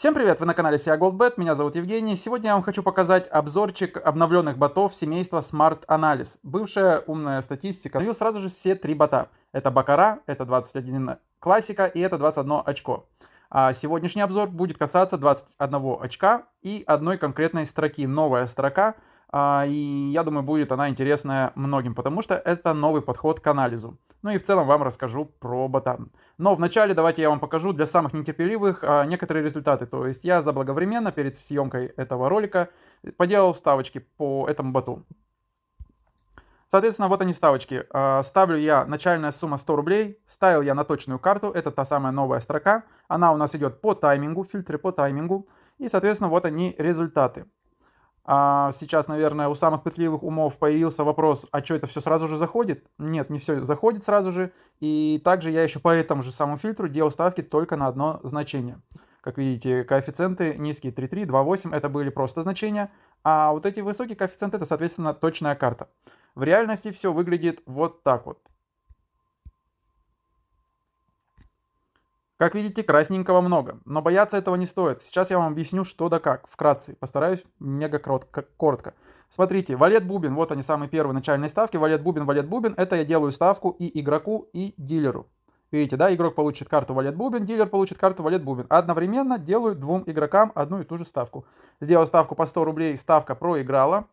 Всем привет, вы на канале SIA GoldBet, меня зовут Евгений. Сегодня я вам хочу показать обзорчик обновленных ботов семейства Smart Analysis. Бывшая умная статистика. Навью сразу же все три бота. Это Бакара, это 21 классика и это 21 очко. А сегодняшний обзор будет касаться 21 очка и одной конкретной строки. Новая строка и я думаю, будет она интересная многим, потому что это новый подход к анализу. Ну и в целом вам расскажу про ботан. Но вначале давайте я вам покажу для самых нетерпеливых а, некоторые результаты. То есть я заблаговременно перед съемкой этого ролика поделал ставочки по этому боту. Соответственно, вот они ставочки. А, ставлю я начальная сумма 100 рублей, ставил я на точную карту, это та самая новая строка. Она у нас идет по таймингу, фильтры по таймингу. И, соответственно, вот они результаты. А сейчас, наверное, у самых пытливых умов появился вопрос, а что это все сразу же заходит? Нет, не все заходит сразу же. И также я еще по этому же самому фильтру делал ставки только на одно значение. Как видите, коэффициенты низкие 3,3, 2,8 это были просто значения, а вот эти высокие коэффициенты это, соответственно, точная карта. В реальности все выглядит вот так вот. Как видите, красненького много, но бояться этого не стоит. Сейчас я вам объясню, что да как, вкратце. Постараюсь мега коротко. Смотрите, валет бубен, вот они самые первые начальные ставки. Валет бубен, валет бубен, это я делаю ставку и игроку, и дилеру. Видите, да, игрок получит карту валет бубен, дилер получит карту валет бубен. Одновременно делаю двум игрокам одну и ту же ставку. Сделал ставку по 100 рублей, ставка проиграла.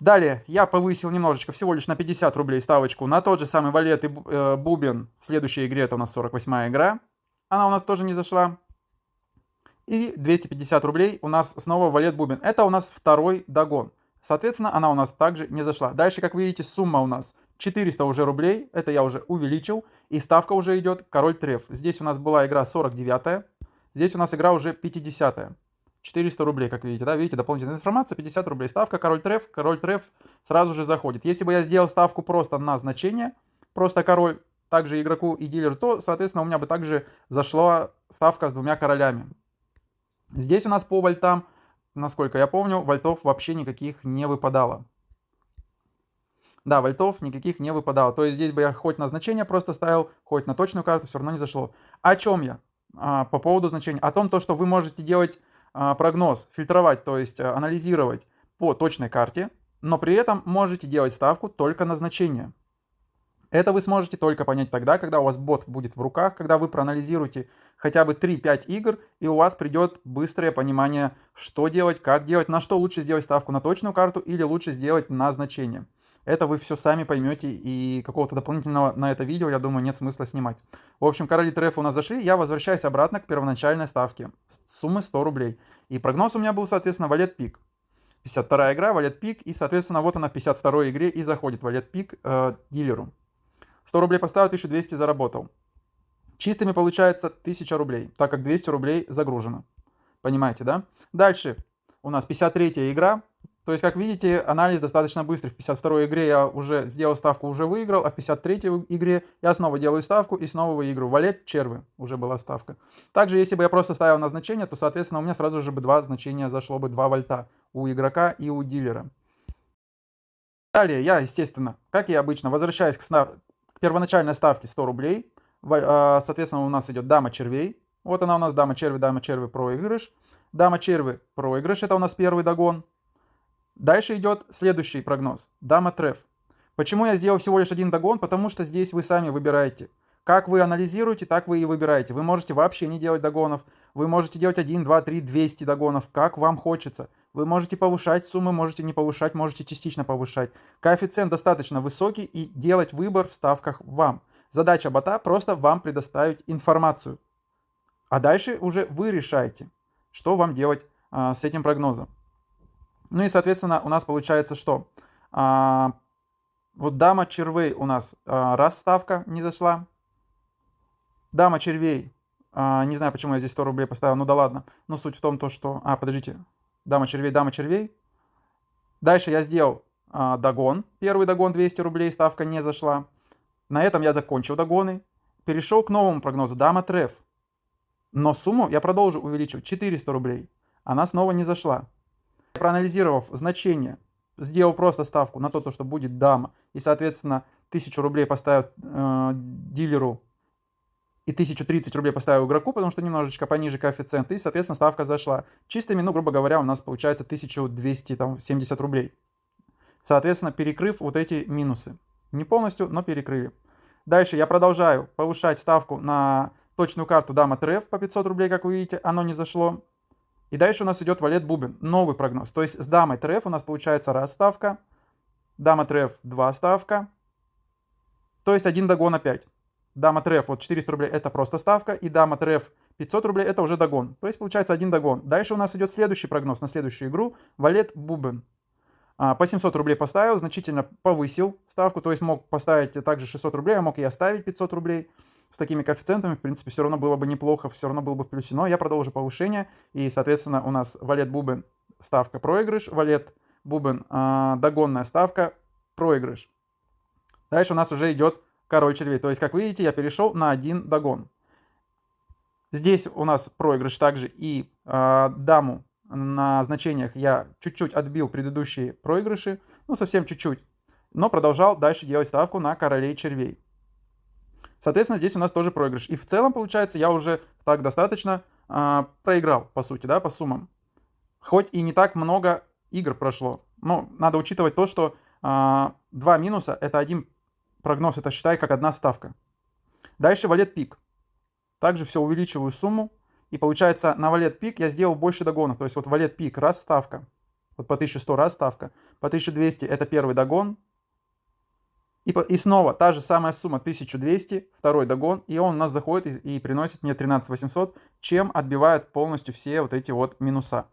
Далее я повысил немножечко, всего лишь на 50 рублей ставочку на тот же самый валет и э, бубен. В следующей игре это у нас 48 игра она у нас тоже не зашла. И 250 рублей у нас снова валет бубен. Это у нас второй догон. Соответственно, она у нас также не зашла. Дальше, как видите, сумма у нас 400 уже рублей. Это я уже увеличил. И ставка уже идет король треф. Здесь у нас была игра 49 -я. Здесь у нас игра уже 50 -я. 400 рублей, как видите, да, видите, дополнительная информация, 50 рублей. Ставка король треф, король треф сразу же заходит. Если бы я сделал ставку просто на значение, просто король, также игроку и дилеру, то, соответственно, у меня бы также зашла ставка с двумя королями. Здесь у нас по вольтам, насколько я помню, вольтов вообще никаких не выпадало. Да, вольтов никаких не выпадало. То есть здесь бы я хоть на значение просто ставил, хоть на точную карту, все равно не зашло. О чем я? А, по поводу значения. О том, то, что вы можете делать а, прогноз, фильтровать, то есть а, анализировать по точной карте, но при этом можете делать ставку только на значение. Это вы сможете только понять тогда, когда у вас бот будет в руках, когда вы проанализируете хотя бы 3-5 игр, и у вас придет быстрое понимание, что делать, как делать, на что лучше сделать ставку на точную карту или лучше сделать на значение. Это вы все сами поймете, и какого-то дополнительного на это видео, я думаю, нет смысла снимать. В общем, короли трефа у нас зашли, я возвращаюсь обратно к первоначальной ставке. Суммы 100 рублей. И прогноз у меня был, соответственно, валет пик. 52 игра, валет пик, и, соответственно, вот она в 52 игре и заходит валет пик э, дилеру. 100 рублей поставил, 1200 заработал. Чистыми получается 1000 рублей, так как 200 рублей загружено. Понимаете, да? Дальше у нас 53 игра. То есть, как видите, анализ достаточно быстрый. В 52 игре я уже сделал ставку, уже выиграл, а в 53 игре я снова делаю ставку и снова выигрываю. Валет червы уже была ставка. Также, если бы я просто ставил на значение, то, соответственно, у меня сразу же бы два значения зашло бы 2 вольта у игрока и у дилера. Далее я, естественно, как и обычно, возвращаюсь к, первоначальной ставки 100 рублей. А, соответственно, у нас идет дама червей. Вот она у нас дама черви, дама черви проигрыш. Дама черви проигрыш, это у нас первый догон. Дальше идет следующий прогноз. Дама треф. Почему я сделал всего лишь один догон? Потому что здесь вы сами выбираете. Как вы анализируете, так вы и выбираете. Вы можете вообще не делать догонов. Вы можете делать 1, 2, 3, 200 догонов, как вам хочется. Вы можете повышать суммы, можете не повышать, можете частично повышать. Коэффициент достаточно высокий и делать выбор в ставках вам. Задача бота просто вам предоставить информацию. А дальше уже вы решаете, что вам делать а, с этим прогнозом. Ну и, соответственно, у нас получается что? А, вот дама червей у нас а, раз ставка не зашла. Дама червей, а, не знаю, почему я здесь 100 рублей поставил, ну да ладно. Но суть в том, то, что... А, подождите, дама червей, дама червей. Дальше я сделал а, догон. Первый догон 200 рублей, ставка не зашла. На этом я закончил догоны. Перешел к новому прогнозу. Дама треф. Но сумму я продолжу увеличивать. 400 рублей. Она снова не зашла. Проанализировав значение, сделал просто ставку на то, что будет дама. И, соответственно, 1000 рублей поставил э, дилеру и 1030 рублей поставил игроку, потому что немножечко пониже коэффициент, и, соответственно, ставка зашла. Чистыми, ну, грубо говоря, у нас получается 1270 рублей. Соответственно, перекрыв вот эти минусы. Не полностью, но перекрыли. Дальше я продолжаю повышать ставку на точную карту дама треф по 500 рублей, как вы видите, оно не зашло. И дальше у нас идет валет бубен, новый прогноз. То есть с дамой треф у нас получается раз ставка, дама треф два ставка, то есть один догон опять. Дама треф вот 400 рублей это просто ставка, и дама треф 500 рублей это уже догон. То есть получается один догон. Дальше у нас идет следующий прогноз на следующую игру, валет бубен. А, по 700 рублей поставил, значительно повысил ставку, то есть мог поставить также 600 рублей, а мог и оставить 500 рублей. С такими коэффициентами, в принципе, все равно было бы неплохо, все равно было бы в плюсе. Но я продолжу повышение, и, соответственно, у нас валет бубен ставка проигрыш, валет бубен э, догонная ставка проигрыш. Дальше у нас уже идет король червей. То есть, как видите, я перешел на один догон. Здесь у нас проигрыш также и э, даму на значениях я чуть-чуть отбил предыдущие проигрыши, ну совсем чуть-чуть, но продолжал дальше делать ставку на королей червей. Соответственно, здесь у нас тоже проигрыш. И в целом, получается, я уже так достаточно э, проиграл, по сути, да, по суммам. Хоть и не так много игр прошло. Но надо учитывать то, что э, два минуса — это один прогноз, это считай как одна ставка. Дальше валет пик. Также все увеличиваю сумму. И получается, на валет пик я сделал больше догонов. То есть вот валет пик раз ставка. Вот по 1100 раз ставка. По 1200 это первый догон. И, и снова та же самая сумма 1200, второй догон. И он у нас заходит и, и приносит мне 13800, чем отбивает полностью все вот эти вот минуса.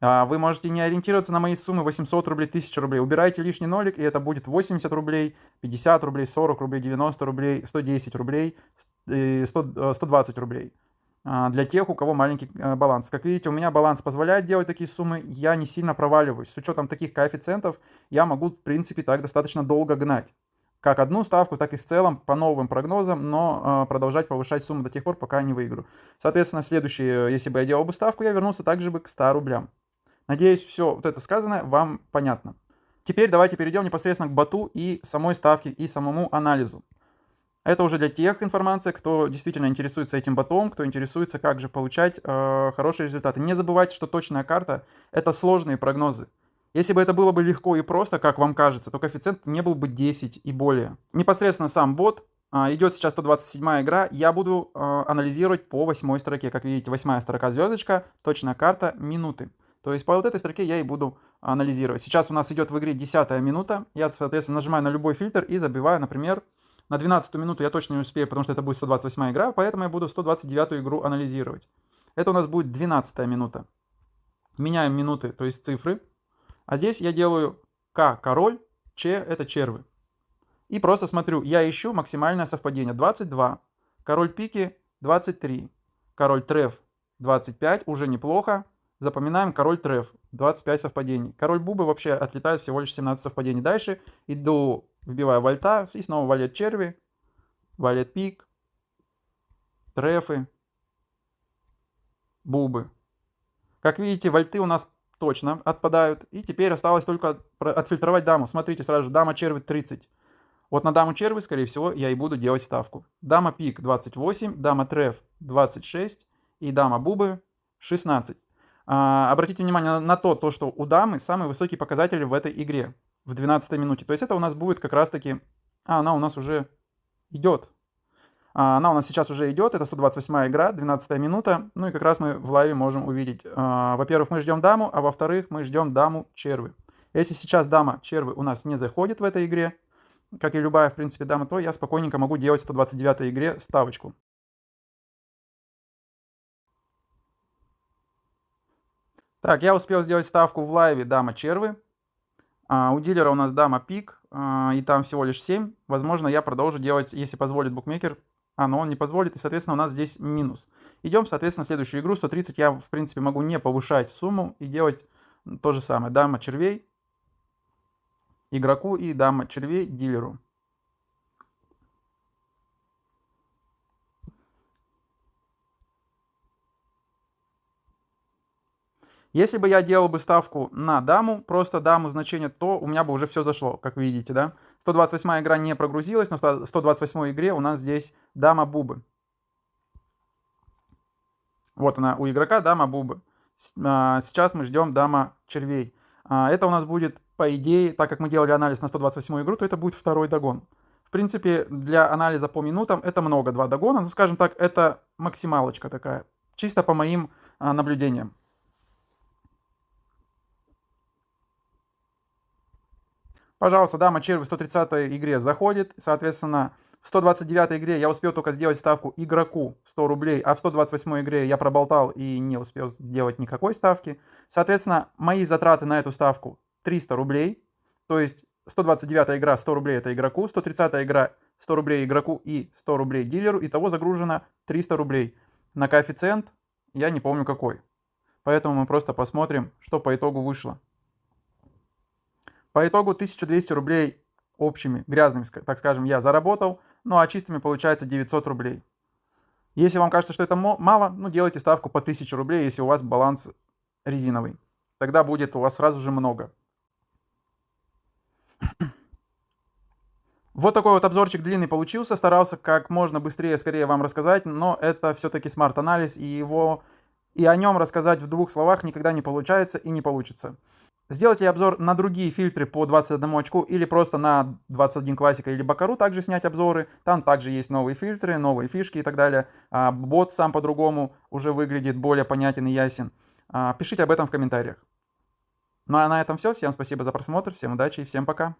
А, вы можете не ориентироваться на мои суммы 800 рублей, 1000 рублей. Убирайте лишний нолик, и это будет 80 рублей, 50 рублей, 40 рублей, 90 рублей, 110 рублей, 100, 120 э, рублей. А, для тех, у кого маленький э, баланс. Как видите, у меня баланс позволяет делать такие суммы, я не сильно проваливаюсь. С учетом таких коэффициентов я могу, в принципе, так достаточно долго гнать. Как одну ставку, так и в целом по новым прогнозам, но э, продолжать повышать сумму до тех пор, пока не выиграю. Соответственно, следующий, если бы я делал бы ставку, я вернулся также бы к 100 рублям. Надеюсь, все вот это сказанное вам понятно. Теперь давайте перейдем непосредственно к боту и самой ставке, и самому анализу. Это уже для тех информация, кто действительно интересуется этим ботом, кто интересуется, как же получать э, хорошие результаты. Не забывайте, что точная карта — это сложные прогнозы. Если бы это было бы легко и просто, как вам кажется, то коэффициент не был бы 10 и более. Непосредственно сам бот, э, идет сейчас 127 игра, я буду э, анализировать по восьмой строке. Как видите, восьмая строка звездочка, точная карта, минуты. То есть по вот этой строке я и буду анализировать. Сейчас у нас идет в игре 10 минута. Я, соответственно, нажимаю на любой фильтр и забиваю, например, на 12 минуту я точно не успею, потому что это будет 128 игра, поэтому я буду 129 игру анализировать. Это у нас будет 12 минута. Меняем минуты, то есть цифры. А здесь я делаю К король, Ч это червы. И просто смотрю, я ищу максимальное совпадение. 22, король пики 23, король треф 25, уже неплохо. Запоминаем король треф, 25 совпадений. Король бубы вообще отлетает всего лишь 17 совпадений. Дальше иду Вбиваю вольта и снова валет черви, валет пик, трефы, бубы. Как видите, вольты у нас точно отпадают. И теперь осталось только отфильтровать даму. Смотрите сразу же, дама черви 30. Вот на даму черви, скорее всего, я и буду делать ставку. Дама пик 28, дама треф 26 и дама бубы 16. А, обратите внимание на, то, то, что у дамы самые высокие показатели в этой игре в 12 минуте. То есть это у нас будет как раз-таки... А, она у нас уже идет. А, она у нас сейчас уже идет. Это 128 игра, 12 минута. Ну и как раз мы в лайве можем увидеть. А, во-первых, мы ждем даму, а во-вторых, мы ждем даму червы. Если сейчас дама червы у нас не заходит в этой игре, как и любая, в принципе, дама, то я спокойненько могу делать в 129 игре ставочку. Так, я успел сделать ставку в лайве дама червы. А, у дилера у нас дама пик, а, и там всего лишь 7. Возможно, я продолжу делать, если позволит букмекер. А, но он не позволит, и, соответственно, у нас здесь минус. Идем, соответственно, в следующую игру. 130 я, в принципе, могу не повышать сумму и делать то же самое. Дама червей игроку и дама червей дилеру. Если бы я делал бы ставку на даму, просто даму значение, то у меня бы уже все зашло, как видите, да. 128 игра не прогрузилась, но в 128 игре у нас здесь дама бубы. Вот она у игрока дама бубы. А, сейчас мы ждем дама червей. А, это у нас будет, по идее, так как мы делали анализ на 128 игру, то это будет второй догон. В принципе, для анализа по минутам это много, два догона. Ну, скажем так, это максималочка такая. Чисто по моим а, наблюдениям. Пожалуйста, дама червь в 130 игре заходит. Соответственно, в 129 игре я успел только сделать ставку игроку 100 рублей, а в 128 игре я проболтал и не успел сделать никакой ставки. Соответственно, мои затраты на эту ставку 300 рублей. То есть 129 игра 100 рублей это игроку, 130 игра 100 рублей игроку и 100 рублей дилеру. Итого загружено 300 рублей. На коэффициент я не помню какой. Поэтому мы просто посмотрим, что по итогу вышло. По итогу 1200 рублей общими, грязными, так скажем, я заработал, ну а чистыми получается 900 рублей. Если вам кажется, что это мало, ну делайте ставку по 1000 рублей, если у вас баланс резиновый. Тогда будет у вас сразу же много. Вот такой вот обзорчик длинный получился. Старался как можно быстрее, скорее вам рассказать, но это все-таки смарт-анализ, и его и о нем рассказать в двух словах никогда не получается и не получится. Сделайте обзор на другие фильтры по 21 очку или просто на 21 классика или бакару также снять обзоры. Там также есть новые фильтры, новые фишки и так далее. А бот сам по-другому уже выглядит более понятен и ясен. А, пишите об этом в комментариях. Ну а на этом все. Всем спасибо за просмотр, всем удачи и всем пока.